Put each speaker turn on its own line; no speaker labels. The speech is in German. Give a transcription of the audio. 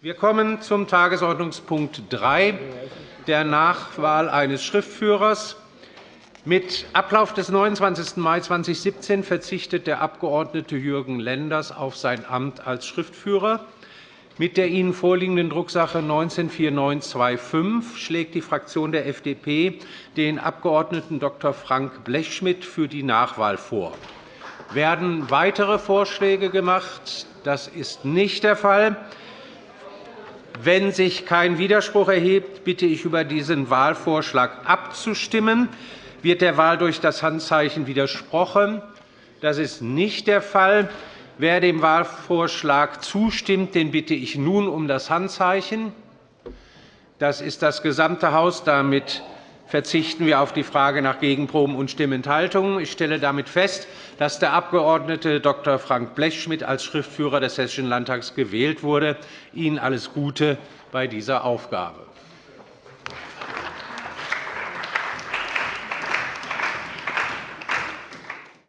Wir kommen zum Tagesordnungspunkt 3, der Nachwahl eines Schriftführers. Mit Ablauf des 29. Mai 2017 verzichtet der Abg. Jürgen Lenders auf sein Amt als Schriftführer. Mit der Ihnen vorliegenden Drucksache 19-4925 schlägt die Fraktion der FDP den Abg. Dr. Frank Blechschmidt für die Nachwahl vor. Werden weitere Vorschläge gemacht? Das ist nicht der Fall. Wenn sich kein Widerspruch erhebt, bitte ich, über diesen Wahlvorschlag abzustimmen. Wird der Wahl durch das Handzeichen widersprochen? Das ist nicht der Fall. Wer dem Wahlvorschlag zustimmt, den bitte ich nun um das Handzeichen. Das ist das gesamte Haus. Damit verzichten wir auf die Frage nach Gegenproben und Stimmenthaltungen. Ich stelle damit fest, dass der Abg. Dr. Frank Blechschmidt als Schriftführer des Hessischen Landtags gewählt wurde. Ihnen alles Gute bei dieser Aufgabe.